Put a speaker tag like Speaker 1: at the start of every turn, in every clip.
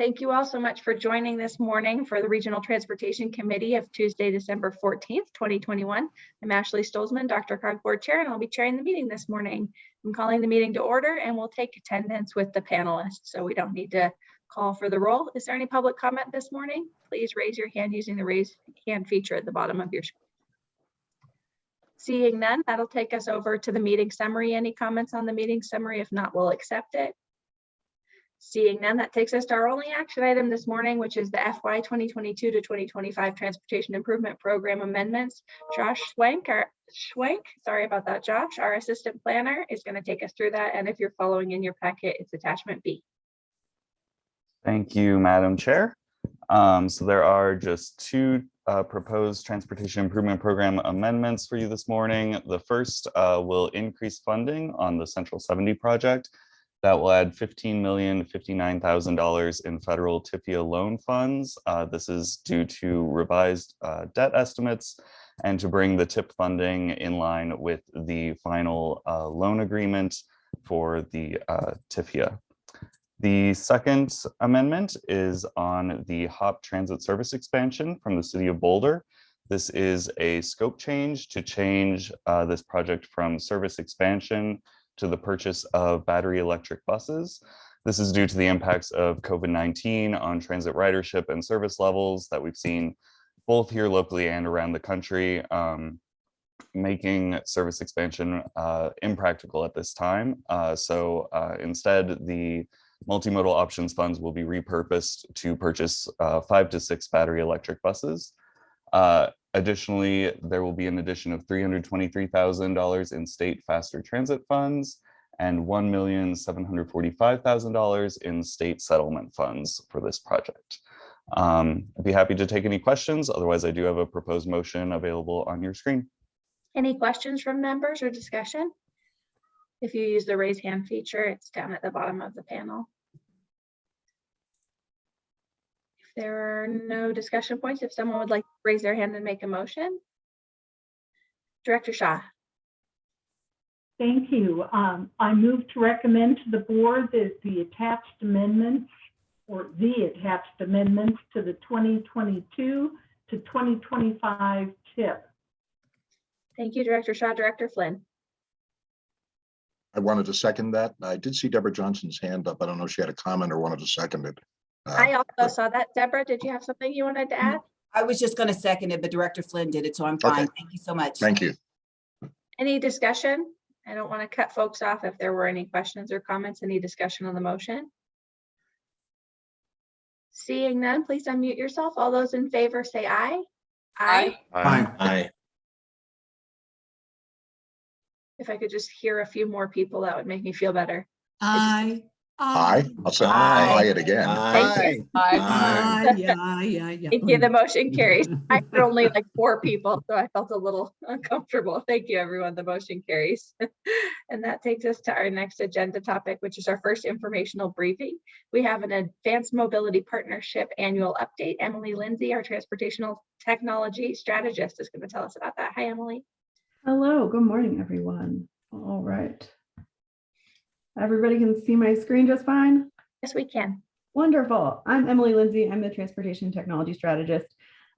Speaker 1: Thank you all so much for joining this morning for the Regional Transportation Committee of Tuesday, December 14th, 2021. I'm Ashley Stolzmann, Dr. Cog Board Chair, and I'll be chairing the meeting this morning. I'm calling the meeting to order and we'll take attendance with the panelists, so we don't need to call for the roll. Is there any public comment this morning? Please raise your hand using the raise hand feature at the bottom of your screen. Seeing none, that'll take us over to the meeting summary. Any comments on the meeting summary? If not, we'll accept it. Seeing none, that takes us to our only action item this morning, which is the FY 2022 to 2025 Transportation Improvement Program amendments. Josh Schwenk, our sorry about that, Josh, our assistant planner is going to take us through that. And if you're following in your packet, it's attachment B.
Speaker 2: Thank you, Madam Chair. Um, so there are just two uh, proposed transportation improvement program amendments for you this morning. The first uh, will increase funding on the Central 70 project. That will add $15,059,000 in federal TIFIA loan funds. Uh, this is due to revised uh, debt estimates and to bring the TIP funding in line with the final uh, loan agreement for the uh, TIFIA. The second amendment is on the HOP transit service expansion from the city of Boulder. This is a scope change to change uh, this project from service expansion to the purchase of battery electric buses. This is due to the impacts of COVID-19 on transit ridership and service levels that we've seen both here locally and around the country, um, making service expansion uh, impractical at this time. Uh, so uh, instead, the multimodal options funds will be repurposed to purchase uh, five to six battery electric buses. Uh, additionally, there will be an addition of $323,000 in state faster transit funds and $1,745,000 in state settlement funds for this project. Um, I'd be happy to take any questions. Otherwise, I do have a proposed motion available on your screen.
Speaker 1: Any questions from members or discussion? If you use the raise hand feature, it's down at the bottom of the panel. If there are no discussion points, if someone would like to raise their hand and make a motion. Director Shaw.
Speaker 3: Thank you. Um, I move to recommend to the board that the attached amendments or the attached amendments to the 2022 to 2025 TIP.
Speaker 1: Thank you, Director Shaw. Director Flynn.
Speaker 4: I wanted to second that. I did see Deborah Johnson's hand up. I don't know if she had a comment or wanted to second it. Uh,
Speaker 1: I also saw that. Deborah, did you have something you wanted to add?
Speaker 5: I was just gonna second it, but Director Flynn did it, so I'm
Speaker 4: Okay.
Speaker 5: fine. Thank you so much.
Speaker 4: Thank you.
Speaker 1: Any discussion? I don't want to cut folks off if there were any questions or comments, any discussion on the motion. Seeing none, please unmute yourself. All those in favor say aye. aye.
Speaker 4: Aye. Aye.
Speaker 1: If I could just hear a few more people, that would make me feel better.
Speaker 6: Aye.
Speaker 4: Aye. Um, I'll say
Speaker 5: Aye.
Speaker 4: aye it again.
Speaker 1: Thank you.
Speaker 6: Aye, yeah, yeah, yeah.
Speaker 1: Thank you. The motion carries. I had only like four people, so I felt a little uncomfortable. Thank you, everyone. The motion carries. And that takes us to our next agenda topic, which is our first informational briefing. We have an Advanced Mobility Partnership Annual Update. Emily Lindsay, our transportational technology strategist, is going to tell us about that. Hi, Emily.
Speaker 7: Hello, good morning, everyone. All right. Everybody can see my screen just fine?
Speaker 1: Yes, we can.
Speaker 7: Wonderful. I'm Emily Lindsay. I'm the Transportation Technology Strategist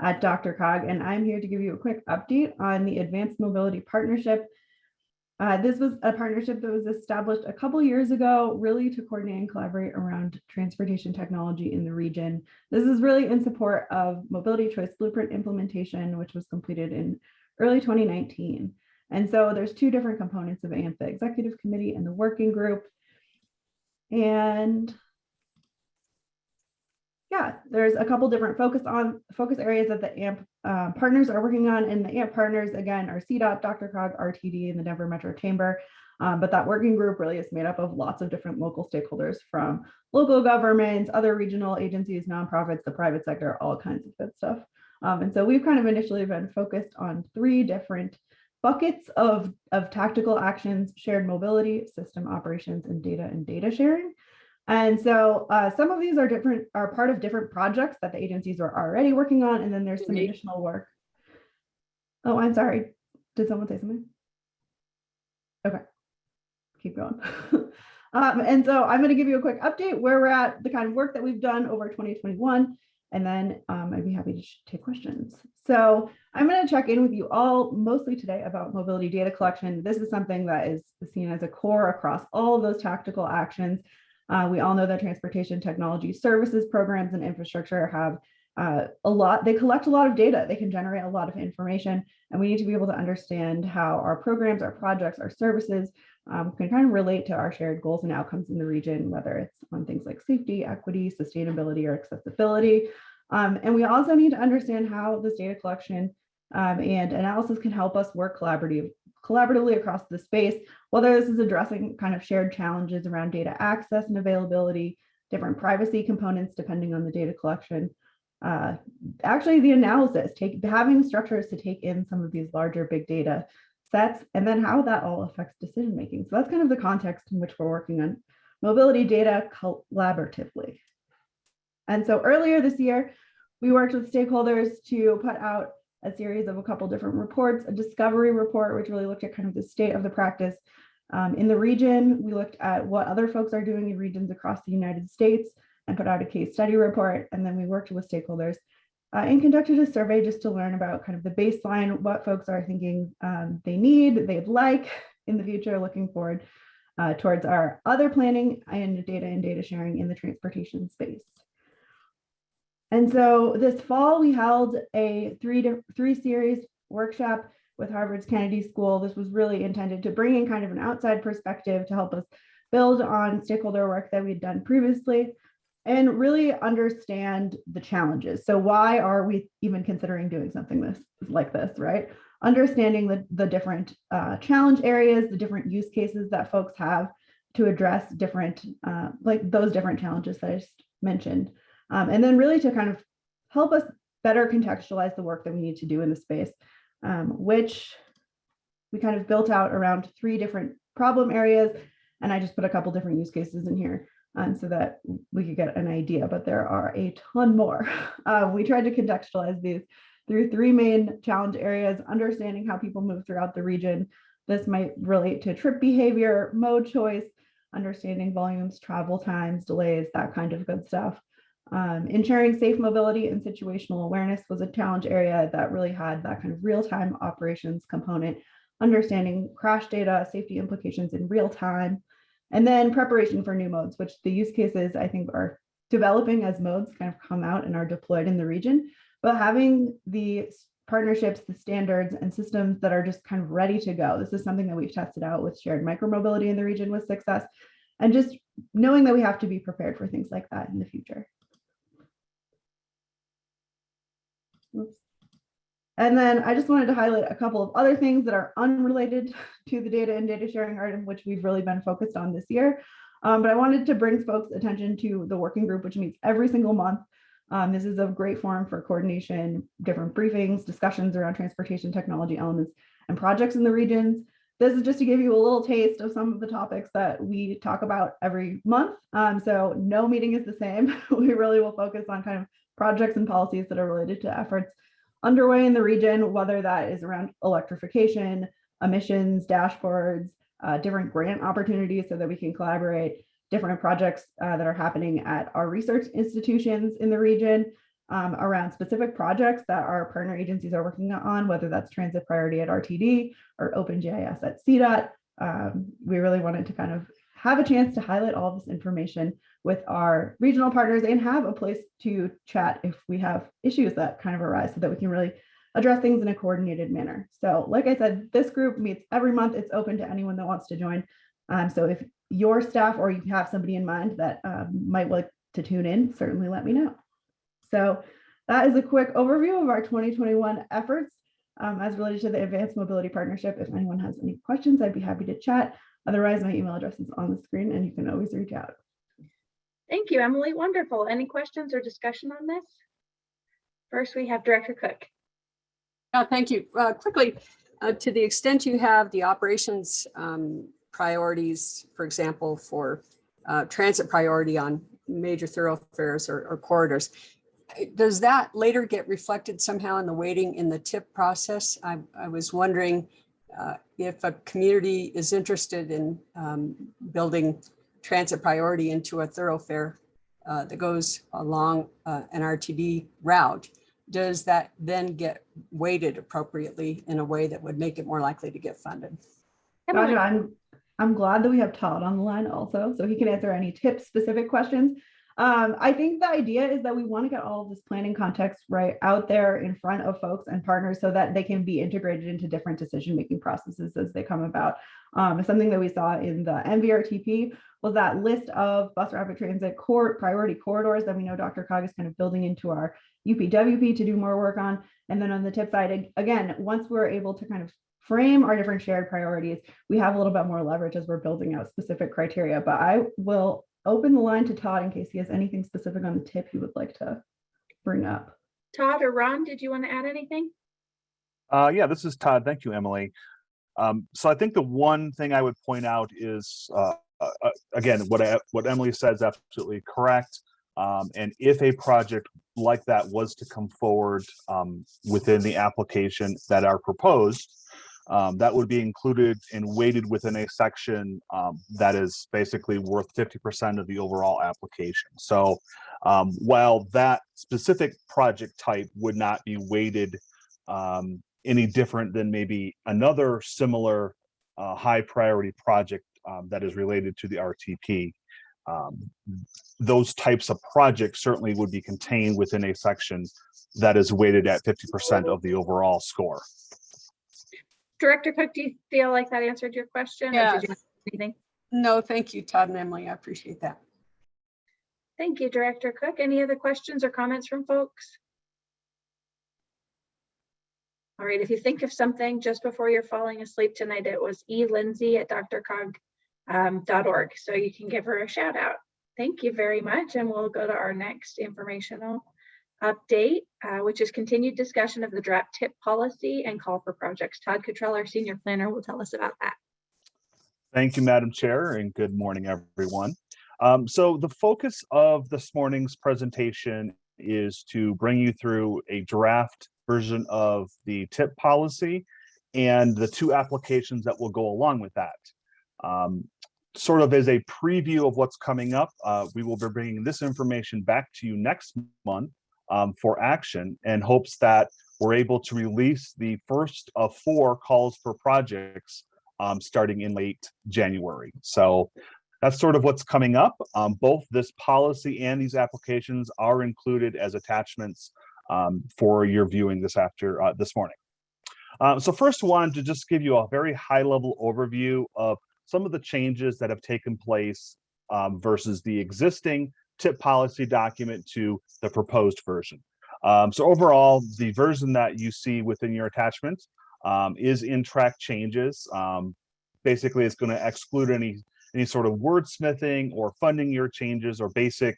Speaker 7: at DRCOG, and I'm here to give you a quick update on the Advanced Mobility Partnership. Uh, this was a partnership that was established a couple years ago, really to coordinate and collaborate around transportation technology in the region. This is really in support of Mobility Choice Blueprint implementation, which was completed in early 2019. And so there's two different components of AMP, the executive committee and the working group. And yeah, there's a couple different focus on focus areas that the AMP uh, partners are working on. And the AMP partners, again, are CDOT, DRCOG, RTD, and the Denver Metro Chamber. Um, but that working group really is made up of lots of different local stakeholders from local governments, other regional agencies, nonprofits, the private sector, all kinds of good stuff. Um, and so we've kind of initially been focused on three different buckets of, of tactical actions, shared mobility, system operations, and data and data sharing. And so uh, some of these are different, are part of different projects that the agencies are already working on. And then there's some
Speaker 1: Indeed.
Speaker 7: additional work. Oh, I'm sorry. Did someone say something? Okay, keep going. Um, and so I'm going to give you a quick update where we're at, the kind of work that we've done over 2021, and then um, I'd be happy to take questions. So I'm going to check in with you all mostly today about mobility data collection. This is something that is seen as a core across all of those tactical actions. Uh, we all know that transportation technology services programs and infrastructure have uh, a lot, they collect a lot of data, they can generate a lot of information, and we need to be able to understand how our programs, our projects, our services um, can kind of relate to our shared goals and outcomes in the region, whether it's on things like safety, equity, sustainability, or accessibility. Um, and we also need to understand how this data collection um, and analysis can help us work collaborative, collaboratively across the space, whether this is addressing kind of shared challenges around data access and availability, different privacy components depending on the data collection, uh, actually the analysis, take having structures to take in some of these larger big data sets, and then how that all affects decision making. So that's kind of the context in which we're working on mobility data collaboratively. And so earlier this year, we worked with stakeholders to put out a series of a couple different reports, a discovery report, which really looked at kind of the state of the practice um, in the region. We looked at what other folks are doing in regions across the United States and put out a case study report. And then we worked with stakeholders uh, and conducted a survey just to learn about kind of the baseline, what folks are thinking um, they need, they'd like in the future, looking forward uh, towards our other planning and data and data sharing in the transportation space. And so this fall, we held a three to three series workshop with Harvard's Kennedy School. This was really intended to bring in kind of an outside perspective to help us build on stakeholder work that we'd done previously and really understand the challenges. So why are we even considering doing something this like this, right? Understanding the, the different uh, challenge areas, the different use cases that folks have to address different, uh, like those different challenges that I just mentioned. Um, and then really to kind of help us better contextualize the work that we need to do in the space, um, which we kind of built out around three different problem areas. And I just put a couple different use cases in here um, so that we could get an idea, but there are a ton more. Uh, we tried to contextualize these through three main challenge areas, understanding how people move throughout the region. This might relate to trip behavior, mode choice, understanding volumes, travel times, delays, that kind of good stuff. Um, ensuring safe mobility and situational awareness was a challenge area that really had that kind of real-time operations component, understanding crash data, safety implications in real time, and then preparation for new modes, which the use cases I think are developing as modes kind of come out and are deployed in the region, but having the partnerships, the standards and systems that are just kind of ready to go. This is something that we've tested out with shared micromobility in the region with success and just knowing that we have to be prepared for things like that in the future. Oops. And then I just wanted to highlight a couple of other things that are unrelated to the data and data sharing item, which we've really been focused on this year. Um, but I wanted to bring folks attention to the working group, which meets every single month. Um, this is a great forum for coordination, different briefings, discussions around transportation technology elements and projects in the regions. This is just to give you a little taste of some of the topics that we talk about every month. Um, so no meeting is the same. we really will focus on kind of projects and policies that are related to efforts underway in the region, whether that is around electrification, emissions, dashboards, uh, different grant opportunities so that we can collaborate, different projects uh, that are happening at our research institutions in the region um, around specific projects that our partner agencies are working on, whether that's transit priority at RTD or OpenGIS at CDOT. Um, we really wanted to kind of have a chance to highlight all this information with our regional partners and have a place to chat if we have issues that kind of arise so that we can really address things in a coordinated manner. So like I said, this group meets every month. It's open to anyone that wants to join. Um, so if your staff or you have somebody in mind that um, might like to tune in, certainly let me know. So that is a quick overview of our 2021 efforts um, as related to the Advanced Mobility Partnership. If anyone has any questions, I'd be happy to chat. Otherwise, my email address is on the screen and you can always reach out.
Speaker 1: Thank you, Emily. Wonderful. Any questions or discussion on this? First, we have Director Cook.
Speaker 8: Uh, Thank you. Uh, Quickly, uh, to the extent you have the operations um, priorities, for example, for uh, transit priority on major thoroughfares or or corridors, does that later get reflected somehow in the weighting in the tip process? I I was wondering uh, if a community is interested in um, building transit priority into a thoroughfare uh, that goes along uh, an RTD route, does that then get weighted appropriately in a way that would make it more likely to get funded?
Speaker 1: Emily,
Speaker 7: Gotcha. I'm, I'm glad that we have Todd on the line also, so he can answer any tip specific questions. Um, I think the idea is that we want to get all of this planning context right out there in front of folks and partners so that they can be integrated into different decision-making processes as they come about. Um, something that we saw in the MVRTP was that list of bus rapid transit core priority corridors that we know DRCOG is kind of building into our UPWP to do more work on. And then on the tip side, again, once we're able to kind of frame our different shared priorities, we have a little bit more leverage as we're building out specific criteria. But I will open the line to Todd in case he has anything specific on the tip he would like to bring up.
Speaker 1: Todd or Ron, did you want to add anything?
Speaker 9: Uh, yeah, this is Todd. Thank you, Emily. Um, so I think the one thing I would point out is, uh, uh, uh, again, what, I- what Emily said is absolutely correct. Um, and if a project like that was to come forward, um, within the application that are proposed, um, that would be included and weighted within a section, um, that is basically worth fifty percent of the overall application. So, um, while that specific project type would not be weighted, um, any different than maybe another similar uh, high priority project um, that is related to the RTP. Um, those types of projects certainly would be contained within a section that is weighted at 50% of the overall score.
Speaker 1: Director Cook, do you feel like that answered your question? or
Speaker 8: Yeah.
Speaker 1: did you have Anything?
Speaker 8: No, thank you, Todd and Emily. I appreciate that.
Speaker 1: Thank you, Director Cook. Any other questions or comments from folks? All right, if you think of something just before you're falling asleep tonight, it was E Lindsay at drcog um, so you can give her a shout out. Thank you very much, and we'll go to our next informational update, uh, which is continued discussion of the draft tip policy and call for projects. Todd Cottrell, our senior planner, will tell us about that.
Speaker 9: Thank you, Madam Chair, and good morning, everyone. Um, so the focus of this morning's presentation is to bring you through a draft version of the tip policy and the two applications that will go along with that. Um, sort of as a preview of what's coming up, uh, we will be bringing this information back to you next month um, for action and hopes that we're able to release the first of four calls for projects um, starting in late January. So that's sort of what's coming up. Um, both this policy and these applications are included as attachments um, for your viewing this after uh, this morning. Uh, so first wanted to just give you a very high level overview of some of the changes that have taken place um, versus the existing tip policy document to the proposed version. Um, so overall, the version that you see within your attachment um, is in track changes. Um, basically, it's going to exclude any any sort of wordsmithing or funding your changes or basic,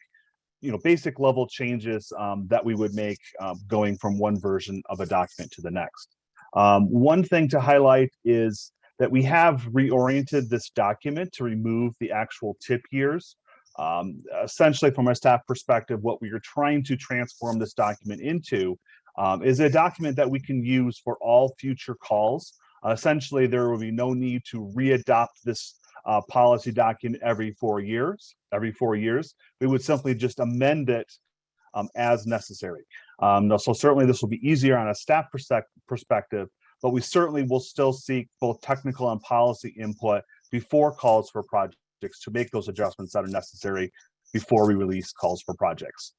Speaker 9: you know, basic level changes um, that we would make um, going from one version of a document to the next. Um, one thing to highlight is that we have reoriented this document to remove the actual tip years. Um, essentially, from a staff perspective, what we are trying to transform this document into um, is a document that we can use for all future calls. Uh, essentially, there will be no need to readopt this uh, policy document every four years. Every four years, we would simply just amend it um, as necessary. Um, so certainly this will be easier on a staff perspective, but we certainly will still seek both technical and policy input before calls for projects to make those adjustments that are necessary before we release calls for projects.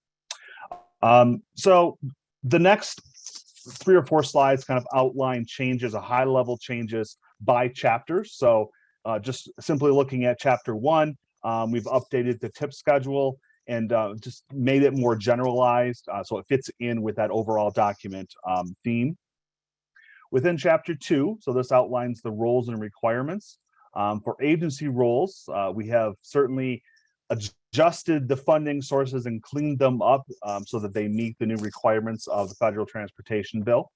Speaker 9: Um, so the next three or four slides kind of outline changes, a high level changes by chapters. So uh, just simply looking at chapter one, um, we've updated the tip schedule and uh, just made it more generalized uh, so it fits in with that overall document um, theme. Within chapter two, so this outlines the roles and requirements. Um, for agency roles, uh, we have certainly adjusted the funding sources and cleaned them up um, so that they meet the new requirements of the federal transportation bill.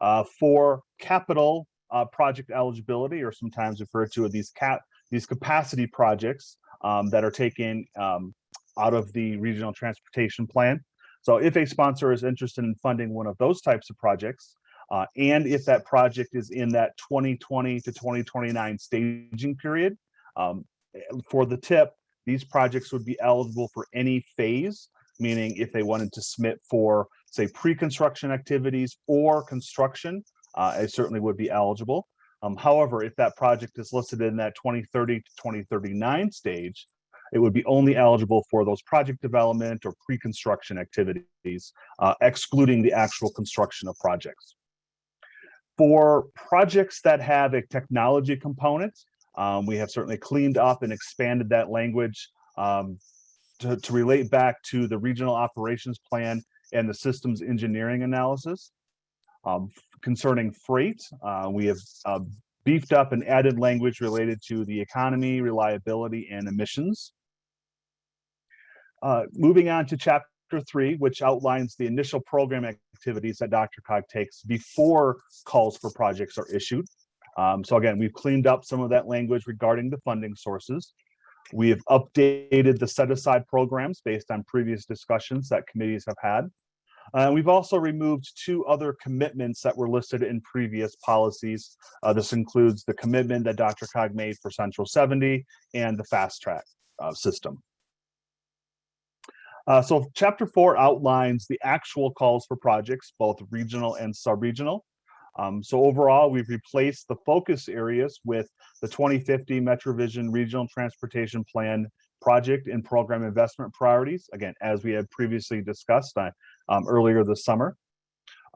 Speaker 9: Uh, for capital uh, project eligibility, or sometimes referred to as these cap these capacity projects um, that are taken um, out of the regional transportation plan. So if a sponsor is interested in funding one of those types of projects, uh, and if that project is in that 2020 to 2029 staging period, um, for the tip, these projects would be eligible for any phase, meaning if they wanted to submit for, say, pre-construction activities or construction, uh, it certainly would be eligible. Um, however, if that project is listed in that 2030 to 2039 stage, it would be only eligible for those project development or pre-construction activities, uh, excluding the actual construction of projects. For projects that have a technology component, um, we have certainly cleaned up and expanded that language um, to, to relate back to the regional operations plan and the systems engineering analysis. Um, concerning freight, uh, we have uh, beefed up and added language related to the economy, reliability, and emissions. Uh, moving on to chapter three, which outlines the initial program activities that DRCOG takes before calls for projects are issued. Um, so again, we've cleaned up some of that language regarding the funding sources. We have updated the set aside programs based on previous discussions that committees have had. Uh, we've also removed two other commitments that were listed in previous policies. Uh, this includes the commitment that DRCOG made for Central 70 and the fast track uh, system. Uh, so chapter four outlines the actual calls for projects, both regional and sub-regional. Um, so overall, we've replaced the focus areas with the 2050 MetroVision Regional Transportation Plan project and program investment priorities, again, as we had previously discussed uh, um, earlier this summer.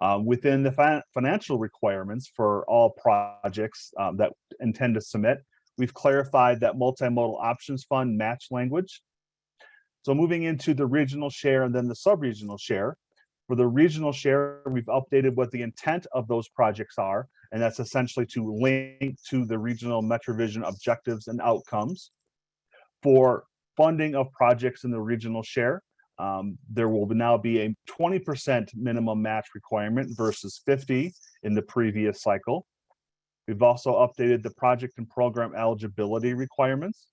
Speaker 9: Um, within the fi financial requirements for all projects um, that intend to submit, we've clarified that multimodal options fund match language. So moving into the regional share and then the sub-regional share. For the regional share, we've updated what the intent of those projects are, and that's essentially to link to the regional MetroVision objectives and outcomes. For funding of projects in the regional share, um, there will now be a 20% minimum match requirement versus 50 in the previous cycle. We've also updated the project and program eligibility requirements.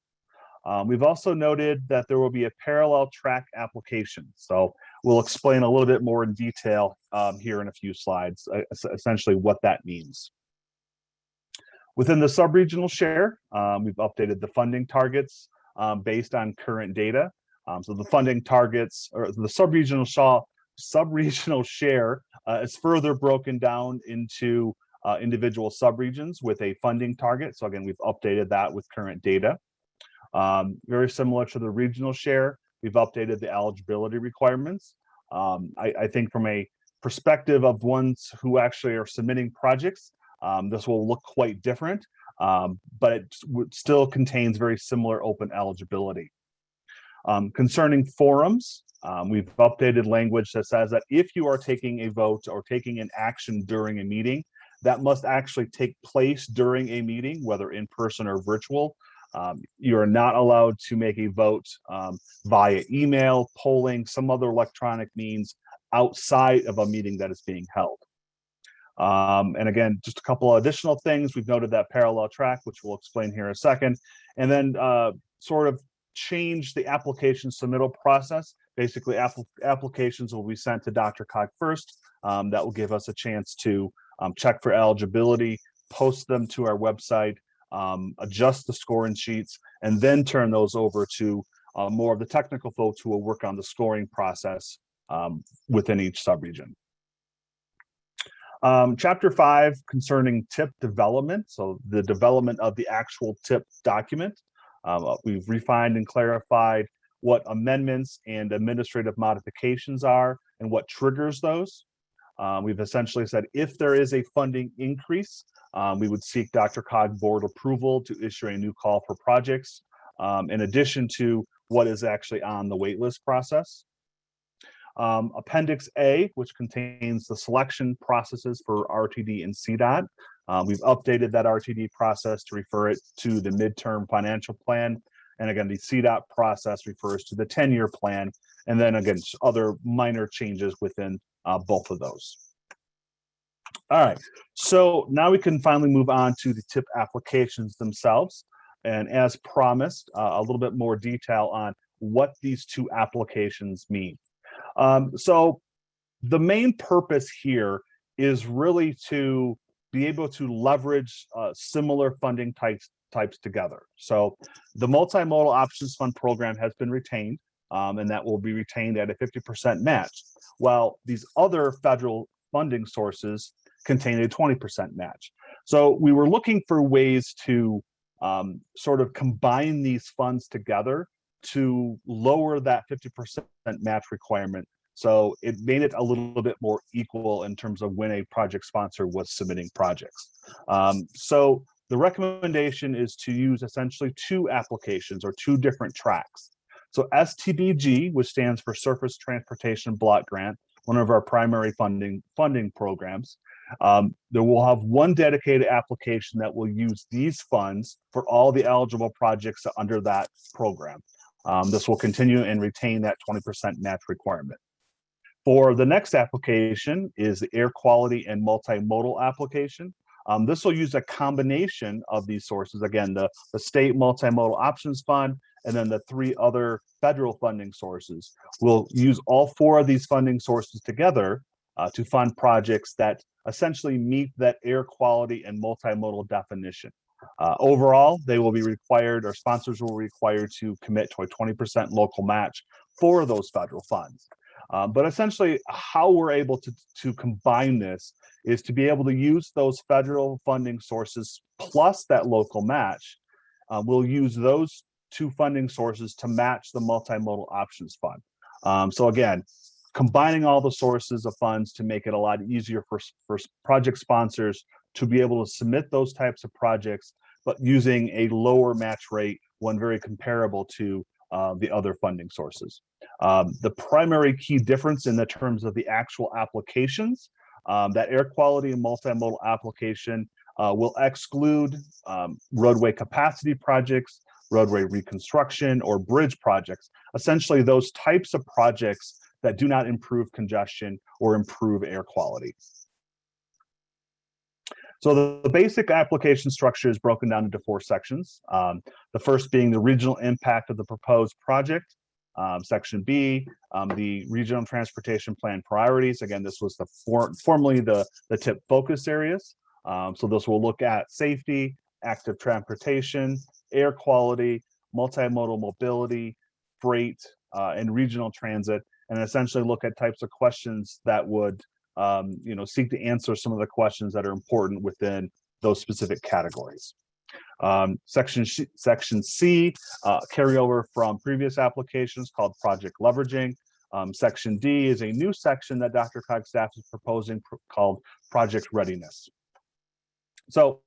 Speaker 9: Um, we've also noted that there will be a parallel track application. So we'll explain a little bit more in detail um, here in a few slides, uh, essentially what that means. Within the sub-regional share, um, we've updated the funding targets um, based on current data. Um, so the funding targets or the sub-regional sub-regional share uh, is further broken down into uh, individual subregions with a funding target. So again, we've updated that with current data. Um, very similar to the regional share, we've updated the eligibility requirements. Um, I, I, think from a perspective of ones who actually are submitting projects, um, this will look quite different, um, but it still contains very similar open eligibility. Um, concerning forums, um, we've updated language that says that if you are taking a vote or taking an action during a meeting, that must actually take place during a meeting, whether in person or virtual. Um, you are not allowed to make a vote um, via email, polling, some other electronic means outside of a meeting that is being held. Um, and again, just a couple of additional things. We've noted that parallel track, which we'll explain here in a second, and then uh, sort of change the application submittal process. Basically, applications will be sent to DRCOG first. Um, that will give us a chance to um, check for eligibility, post them to our website, um, adjust the scoring sheets, and then turn those over to uh, more of the technical folks who will work on the scoring process um, within each subregion. Um, chapter five concerning tip development, so the development of the actual tip document. Um, we've refined and clarified what amendments and administrative modifications are and what triggers those. Um, we've essentially said if there is a funding increase, um, we would seek DRCOG board approval to issue a new call for projects, um, in addition to what is actually on the waitlist process. Um, Appendix A, which contains the selection processes for RTD and CDOT. Um, we've updated that RTD process to refer it to the midterm financial plan. And again, the CDOT process refers to the 10-year plan. And then again, other minor changes within uh, both of those. All right, so now we can finally move on to the tip applications themselves. And as promised, uh, a little bit more detail on what these two applications mean. Um, so the main purpose here is really to be able to leverage uh, similar funding types types together. So the multimodal options fund program has been retained, um, and that will be retained at a 50% match. While these other federal funding sources contain a 20% match. So we were looking for ways to um, sort of combine these funds together to lower that 50% match requirement. So it made it a little bit more equal in terms of when a project sponsor was submitting projects. Um, so the recommendation is to use essentially two applications or two different tracks. So STBG, which stands for Surface Transportation Block Grant, one of our primary funding funding programs, um, there will have one dedicated application that will use these funds for all the eligible projects under that program. Um, this will continue and retain that 20% match requirement. For the next application is the air quality and multimodal application. Um, this will use a combination of these sources. Again, the, the state multimodal options fund, and then the three other federal funding sources. We'll use all four of these funding sources together uh, to fund projects that essentially meet that air quality and multimodal definition. Uh, overall, they will be required, or sponsors will be required to commit to a 20% local match for those federal funds. Uh, but essentially, how we're able to, to combine this is to be able to use those federal funding sources plus that local match. Uh, we'll use those two funding sources to match the multimodal options fund. Um, so again, combining all the sources of funds to make it a lot easier for, for project sponsors to be able to submit those types of projects, but using a lower match rate, one very comparable to uh, the other funding sources. Um, the primary key difference in the terms of the actual applications, um, that air quality and multimodal application uh, will exclude um, roadway capacity projects, roadway reconstruction, or bridge projects. Essentially, those types of projects that do not improve congestion or improve air quality. So the, the basic application structure is broken down into four sections. Um, the first being the regional impact of the proposed project. Um, section B, um, the regional transportation plan priorities. Again, this was the for, formerly the, the tip focus areas. Um, so this will look at safety, active transportation, air quality, multimodal mobility, freight, uh, and regional transit, and essentially look at types of questions that would um, you know, seek to answer some of the questions that are important within those specific categories. Um, section, section C, uh, carryover from previous applications called project leveraging. Um, section D is a new section that DRCOG staff is proposing pr called project readiness. So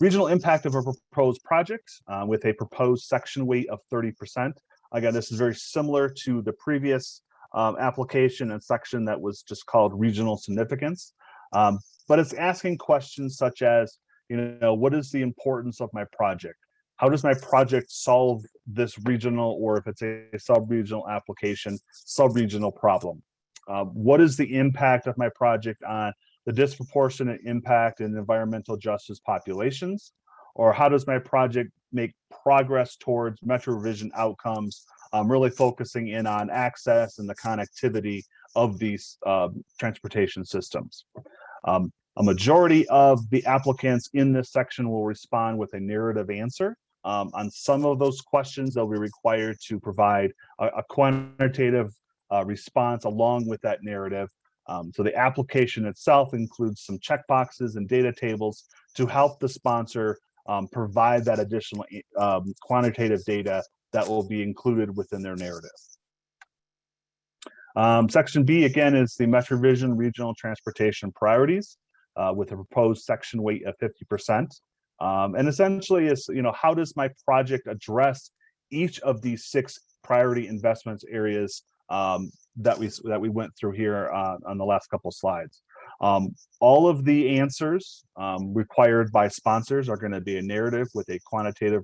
Speaker 9: regional impact of a proposed project uh, with a proposed section weight of 30%. Again, this is very similar to the previous um, application and section that was just called regional significance. Um, but it's asking questions such as, you know, what is the importance of my project? How does my project solve this regional, or if it's a sub-regional application, sub-regional problem? Uh, what is the impact of my project on the disproportionate impact in environmental justice populations? Or how does my project make progress towards Metro Vision outcomes um, really focusing in on access and the connectivity of these uh, transportation systems. Um, a majority of the applicants in this section will respond with a narrative answer. Um, on some of those questions, they'll be required to provide a, a quantitative uh, response along with that narrative. Um, so the application itself includes some checkboxes and data tables to help the sponsor um, provide that additional um, quantitative data that will be included within their narrative. Um, section B, again, is the MetroVision Regional Transportation Priorities uh, with a proposed section weight of 50%. Um, and essentially is, you know, how does my project address each of these six priority investments areas um, that we that we went through here uh, on the last couple slides. Um, all of the answers um, required by sponsors are going to be a narrative with a quantitative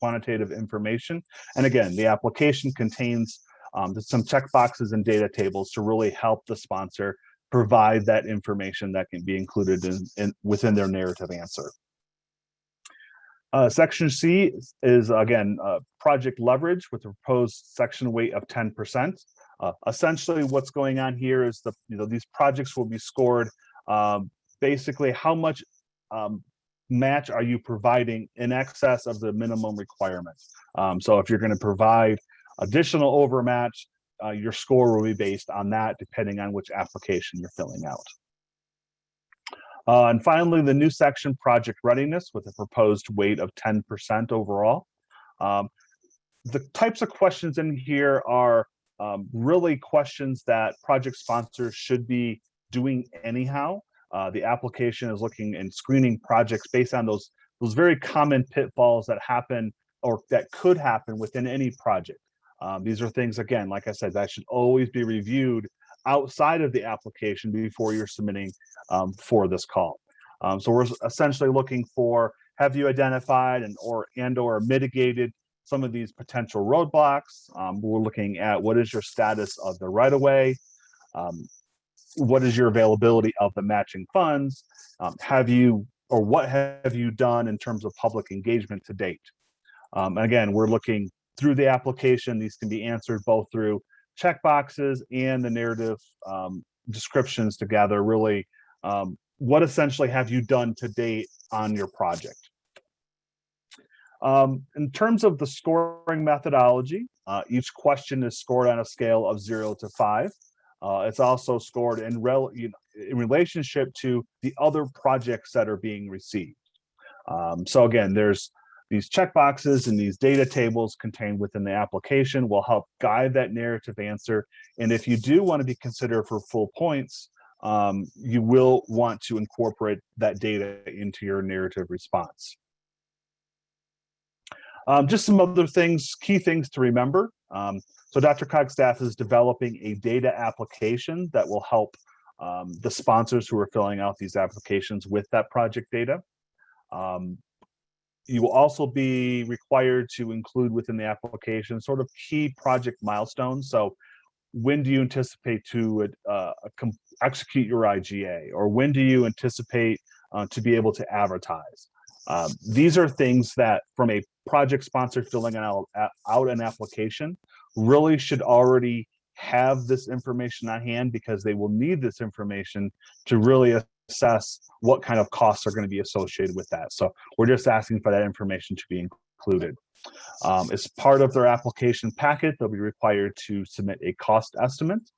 Speaker 9: quantitative information. And again, the application contains um, some checkboxes and data tables to really help the sponsor provide that information that can be included in, in within their narrative answer. Uh, section C is again uh, project leverage with a proposed section weight of 10%. Uh, essentially, what's going on here is the you know these projects will be scored um, basically how much um, match are you providing in excess of the minimum requirements? Um, so if you're going to provide additional overmatch, uh, your score will be based on that depending on which application you're filling out. Uh, and finally, the new section, project readiness with a proposed weight of 10% overall. Um, the types of questions in here are um, really questions that project sponsors should be doing anyhow. Uh, the application is looking and screening projects based on those, those very common pitfalls that happen or that could happen within any project. Um, these are things, again, like I said, that should always be reviewed outside of the application before you're submitting um, for this call. Um, so we're essentially looking for, have you identified and or and or mitigated some of these potential roadblocks? Um, we're looking at what is your status of the right of way? Um, what is your availability of the matching funds? Um, have you or what have you done in terms of public engagement to date? Um, again, we're looking through the application. These can be answered both through checkboxes and the narrative um, descriptions to gather really um, what essentially have you done to date on your project. Um, in terms of the scoring methodology, uh, each question is scored on a scale of zero to five. Uh, it's also scored in, rel you know, in relationship to the other projects that are being received. Um, so again, there's these checkboxes and these data tables contained within the application will help guide that narrative answer. And if you do want to be considered for full points, um, you will want to incorporate that data into your narrative response. Um, just some other things, key things to remember. Um, so DRCOG staff is developing a data application that will help um, the sponsors who are filling out these applications with that project data. Um, you will also be required to include within the application sort of key project milestones. So when do you anticipate to uh, execute your IGA or when do you anticipate uh, to be able to advertise? Um, these are things that from a project sponsor filling out, out an application really should already have this information on hand because they will need this information to really assess what kind of costs are going to be associated with that. So we're just asking for that information to be included. Um, as part of their application packet, they'll be required to submit a cost estimate.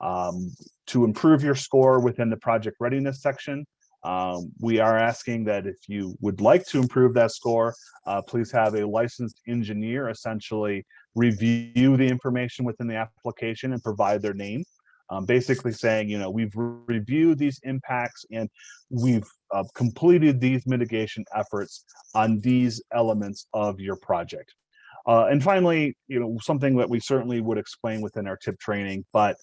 Speaker 9: Um, to improve your score within the project readiness section, um, we are asking that if you would like to improve that score, uh, please have a licensed engineer essentially review the information within the application and provide their name. Um, basically saying, you know, we've re reviewed these impacts and we've uh, completed these mitigation efforts on these elements of your project. Uh, and finally, you know, something that we certainly would explain within our tip training, but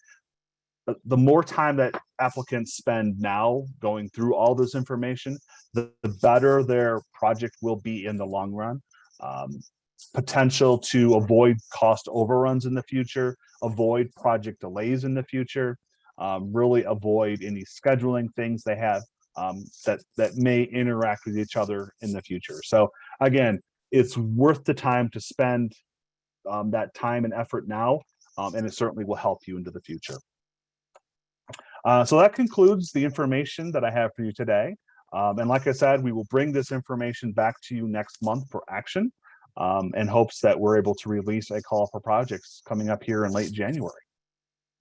Speaker 9: the more time that applicants spend now going through all this information, the, the better their project will be in the long run. Um, potential to avoid cost overruns in the future, avoid project delays in the future, um, really avoid any scheduling things they have um, that, that may interact with each other in the future. So again, it's worth the time to spend um, that time and effort now, um, and it certainly will help you into the future. Uh, so that concludes the information that I have for you today. Um, and like I said, we will bring this information back to you next month for action um, in hopes that we're able to release a call for projects coming up here in late January.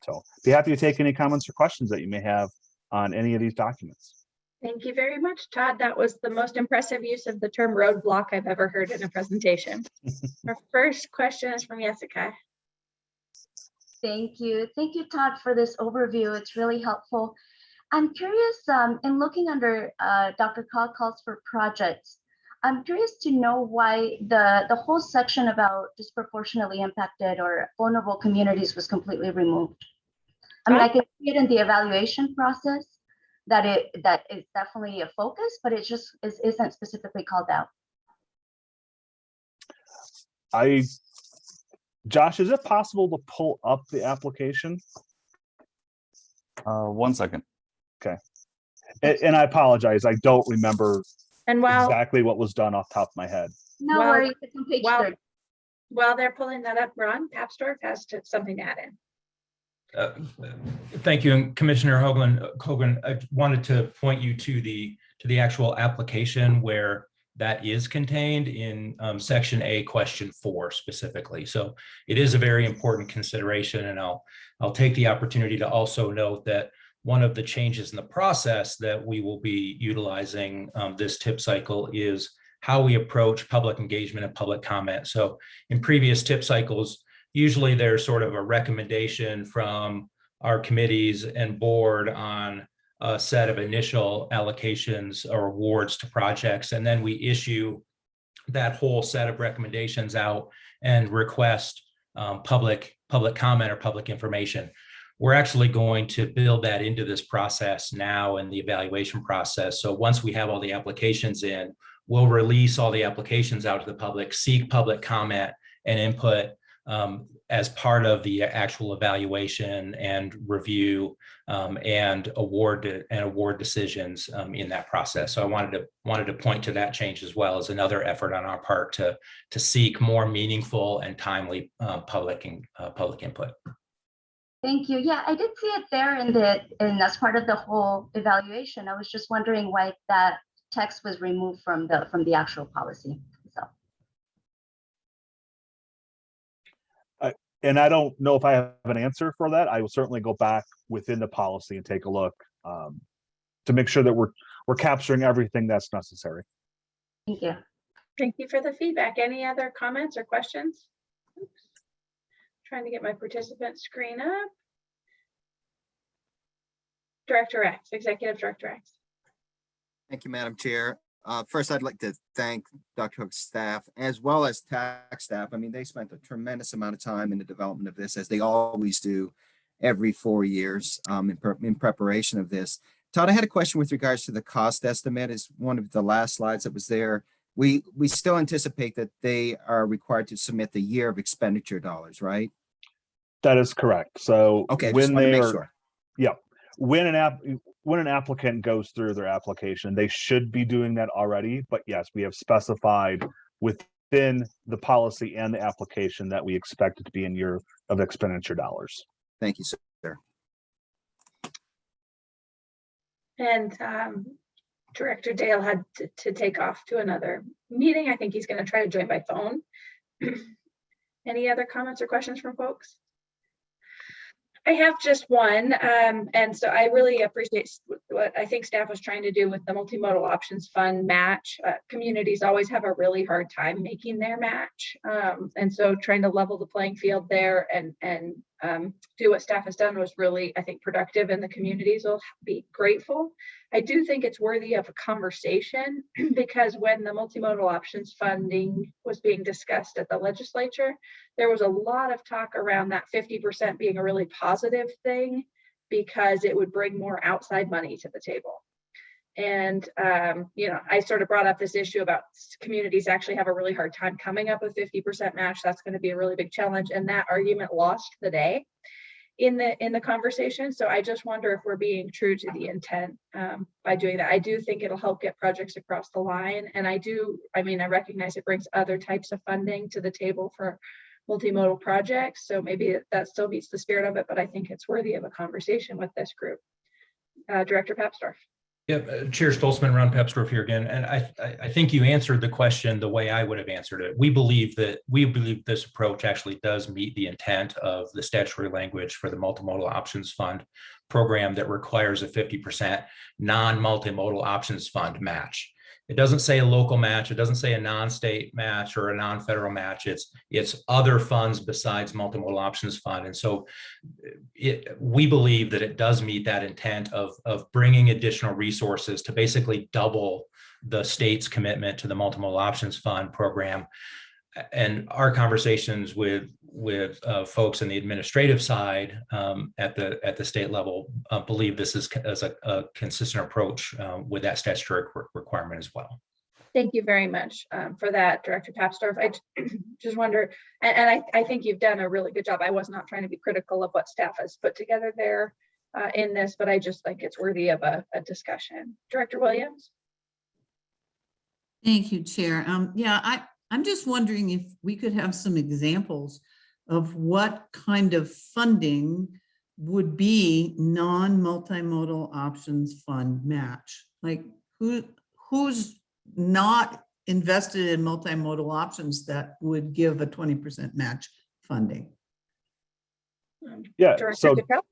Speaker 9: So be happy to take any comments or questions that you may have on any of these documents.
Speaker 1: Thank you very much, Todd. That was the most impressive use of the term roadblock I've ever heard in a presentation. Our first question is from Jessica.
Speaker 10: Thank you. Thank you, Todd, for this overview. It's really helpful. I'm curious, um, in looking under uh, DRCOG calls for projects, I'm curious to know why the, the whole section about disproportionately impacted or vulnerable communities was completely removed. I mean, I can see it in the evaluation process that it that is definitely a focus, but it just is, isn't specifically called out.
Speaker 9: I, Josh, is it possible to pull up the application?
Speaker 2: Uh, one second.
Speaker 9: And, and I apologize, I don't remember
Speaker 1: And while,
Speaker 9: exactly what was done off the top of my head.
Speaker 10: No
Speaker 1: Well-
Speaker 10: worries, it's on page
Speaker 1: well-
Speaker 10: 30.
Speaker 1: while they're pulling that up, Ron Papsdorf has to- something to add in.
Speaker 11: Uh, Thank you, and Commissioner Hoagland, Hogan, I wanted to point you to the to the actual application where that is contained in um, section A, question four specifically. So it is a very important consideration and I'll, I'll take the opportunity to also note that one of the changes in the process that we will be utilizing um, this tip cycle is how we approach public engagement and public comment. So in previous tip cycles, usually there's sort of a recommendation from our committees and board on a set of initial allocations or awards to projects, and then we issue that whole set of recommendations out and request um, public public comment or public information. We're actually going to build that into this process now in the evaluation process. So once we have all the applications in, we'll release all the applications out to the public, seek public comment and input um, as part of the actual evaluation and review um, and award and award decisions um, in that process. So I wanted to wanted to point to that change as well as another effort on our part to to seek more meaningful and timely uh, public and uh, public input.
Speaker 10: Thank you. Yeah, I did see it there in the, and as part of the whole evaluation. I was just wondering why that text was removed from the, from the actual policy.
Speaker 9: And I don't know if I have an answer for that. I will certainly go back within the policy and take a look um, to make sure that we're, we're capturing everything that's necessary.
Speaker 10: thank you.
Speaker 1: Thank you for the feedback. Any other comments or questions? Oops. Trying to get my participant screen up. Director X, Executive Director X.
Speaker 12: Thank you, Madam Chair. Uh, First, I'd like to thank DRCOG staff as well as tax staff. I mean, they spent a tremendous amount of time in the development of this, as they always do every four years um, in pre- in preparation of this. Todd, I had a question with regards to the cost estimate. Is one of the last slides that was there. We, we still anticipate that they are required to submit the year of expenditure dollars, right?
Speaker 9: That is correct. So
Speaker 12: Okay,
Speaker 9: when they
Speaker 12: make
Speaker 9: are,
Speaker 12: sure.
Speaker 9: yeah, when an app, when an applicant goes through their application, they should be doing that already. But yes, we have specified within the policy and the application that we expect it to be in year of expenditure dollars.
Speaker 12: Thank you, sir.
Speaker 1: And um, Director Dale had to, to take off to another meeting. I think he's going to try to join by phone. Any other comments or questions from folks? I have just one, um, and so I really appreciate what I think staff was trying to do with the multimodal options fund match. Uh, communities always have a really hard time making their match. Um, and so trying to level the playing field there and, and, um, do what staff has done was really, I think, productive and the communities will be grateful. I do think it's worthy of a conversation because when the multimodal options funding was being discussed at the legislature, there was a lot of talk around that fifty percent being a really positive thing because it would bring more outside money to the table. And, um, you know, I sort of brought up this issue about communities actually have a really hard time coming up with fifty percent match. That's going to be a really big challenge. And that argument lost the day in the, in the conversation. So I just wonder if we're being true to the intent um, by doing that. I do think it'll help get projects across the line. And I do, I mean, I recognize it brings other types of funding to the table for multimodal projects. So maybe that still meets the spirit of it, but I think it's worthy of a conversation with this group. Uh, Director Papsdorf.
Speaker 11: Yep, uh, Chair Stolzmann, Ron Papsdorf here again, and I, I, I think you answered the question the way I would have answered it. We believe that, we believe this approach actually does meet the intent of the statutory language for the Multimodal Options Fund program that requires a fifty percent non-multimodal options fund match. It doesn't say a local match, it doesn't say a non-state match or a non-federal match, it's, it's other funds besides Multimodal Options Fund. And so eh, it, we believe that it does meet that intent of, of bringing additional resources to basically double the state's commitment to the multimodal options fund program. And our conversations with, with uh, folks in the administrative side um, at the, at the state level uh, believe this is, co- as a, a consistent approach uh, with that statutory re- requirement as well.
Speaker 1: Thank you very much um, for that, Director Papsdorf. I just wonder, and, and I, I think you've done a really good job. I was not trying to be critical of what staff has put together there uh, in this, but I just think it's worthy of a, a discussion. Director Williams?
Speaker 6: Thank you, Chair. Um, yeah, I, I'm just wondering if we could have some examples of what kind of funding would be non-multimodal options fund match? Like, who, who's not invested in multimodal options that would give a twenty percent match funding?
Speaker 9: Yeah,
Speaker 1: Director
Speaker 9: so
Speaker 1: Ducal?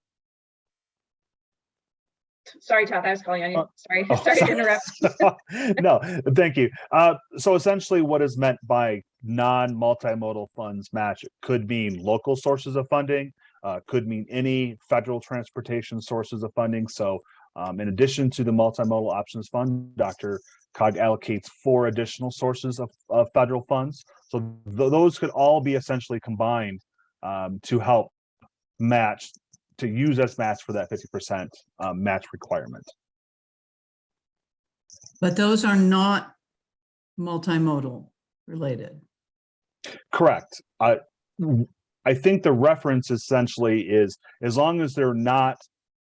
Speaker 1: Sorry, Todd, I was calling on you.
Speaker 9: Uh,
Speaker 1: Sorry,
Speaker 9: Oh,
Speaker 1: sorry to interrupt.
Speaker 9: No, thank you. Uh, so essentially what is meant by non-multimodal funds match could mean local sources of funding, uh, could mean any federal transportation sources of funding. So um, in addition to the multimodal options fund, Dr. Cog allocates four additional sources of, of federal funds. So th- those could all be essentially combined um, to help match, to use as match for that fifty percent um, match requirement.
Speaker 6: But those are not multimodal related.
Speaker 9: Correct. I, I think the reference essentially is, as long as they're not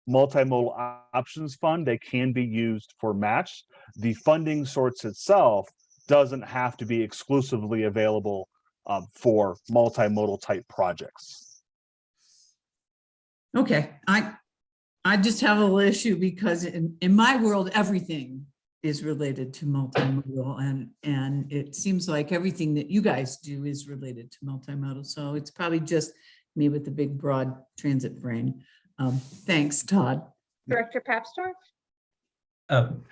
Speaker 9: multimodal options fund, they can be used for match. The funding source itself doesn't have to be exclusively available um, for multimodal type projects.
Speaker 6: Okay, I, I just have a little issue because in, in my world, everything is related to multimodal and, and it seems like everything that you guys do is related to multimodal. So it's probably just me with the big broad transit brain. Um, thanks, Todd.
Speaker 1: Director Papsdorf?
Speaker 11: Um,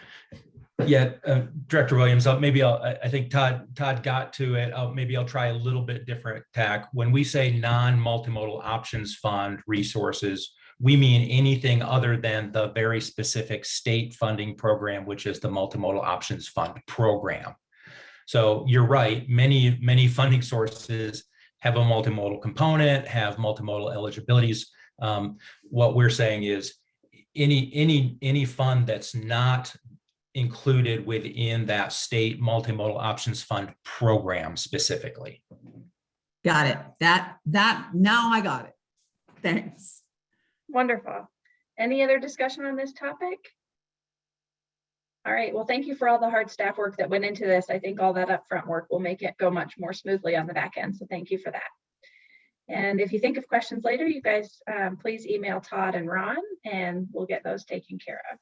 Speaker 11: Yeah, uh, Director Williams, uh, maybe I'll, I think Todd, Todd got to it. Uh, Maybe I'll try a little bit different tack. When we say non-multimodal options fund resources, we mean anything other than the very specific state funding program, which is the Multimodal Options Fund program. So you're right, many, many funding sources have a multimodal component, have multimodal eligibilities. Um, What we're saying is any, any, any fund that's not included within that state multimodal options fund program specifically.
Speaker 6: Got it. That, that, now I got it. Thanks.
Speaker 1: Wonderful. Any other discussion on this topic? All right, well, thank you for all the hard staff work that went into this. I think all that upfront work will make it go much more smoothly on the back end, so thank you for that. And if you think of questions later, you guys, um, please email Todd and Ron, and we'll get those taken care of.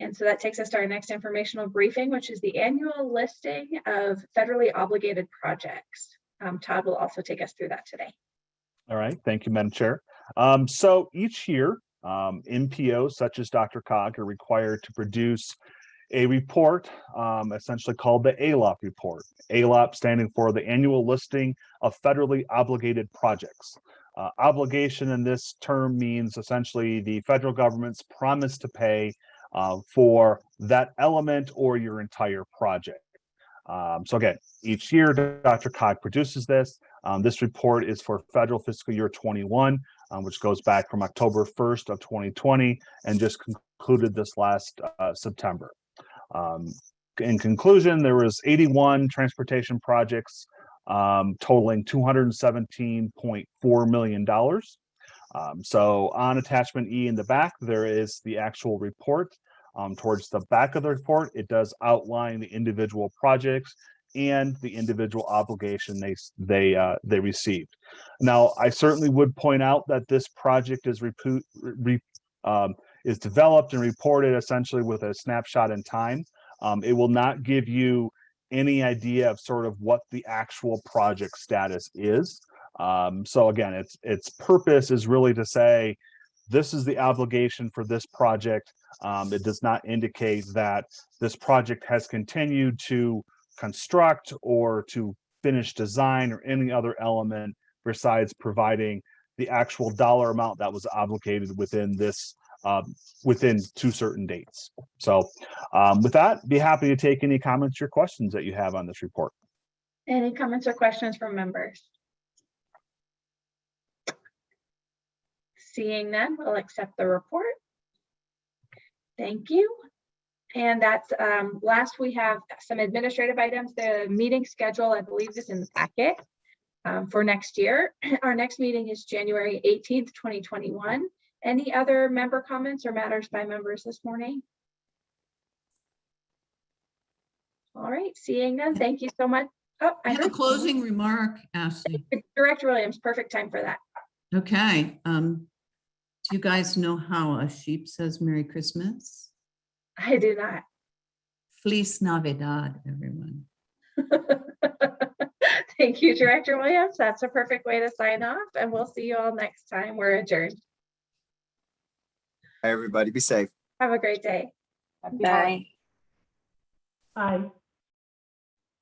Speaker 1: And so that takes us to our next informational briefing, which is the annual listing of federally obligated projects. Um, Todd will also take us through that today.
Speaker 9: All right, thank you, Madam Chair. Um, so each year, um, MPOs such as DRCOG are required to produce a report, um, essentially called the ALOP report. ALOP standing for the Annual Listing of Federally Obligated Projects. Uh, obligation in this term means essentially the federal government's promise to pay uh, for that element or your entire project. Um, so again, each year, DRCOG produces this. Um, this report is for federal fiscal year 21, um, which goes back from October 1st of 2020 and just concluded this last uh, September. Um, in conclusion, there was 81 transportation projects um, totaling $217.4 million. Um, so on attachment E in the back, there is the actual report. Um, towards the back of the report, it does outline the individual projects and the individual obligation they they uh, they received. Now, I certainly would point out that this project is um, is developed and reported essentially with a snapshot in time. Um, it will not give you any idea of sort of what the actual project status is. Um, so again, its its purpose is really to say this is the obligation for this project. Um, it does not indicate that this project has continued to construct or to finish design or any other element besides providing the actual dollar amount that was obligated within this um, within two certain dates. So um, with that, be happy to take any comments or questions that you have on this report.
Speaker 1: Any comments or questions from members? Seeing none, we'll accept the report. Thank you. And that's, um, last we have some administrative items. The meeting schedule, I believe is in the packet um, for next year. Our next meeting is January eighteenth, twenty twenty-one. Any other member comments or matters by members this morning? All right, seeing none, thank you so much. Oh, I
Speaker 6: I have a closing remark, Ashley.
Speaker 1: Director Williams, perfect time for that.
Speaker 6: Okay, um, do you guys know how a sheep says Merry Christmas?
Speaker 1: I do not.
Speaker 6: Feliz Navidad, everyone.
Speaker 1: Thank you, Director Williams. That's a perfect way to sign off and we'll see you all next time. We're adjourned.
Speaker 12: Hi, Everybody be safe.
Speaker 1: Have a great day.
Speaker 8: Bye.
Speaker 3: Aye.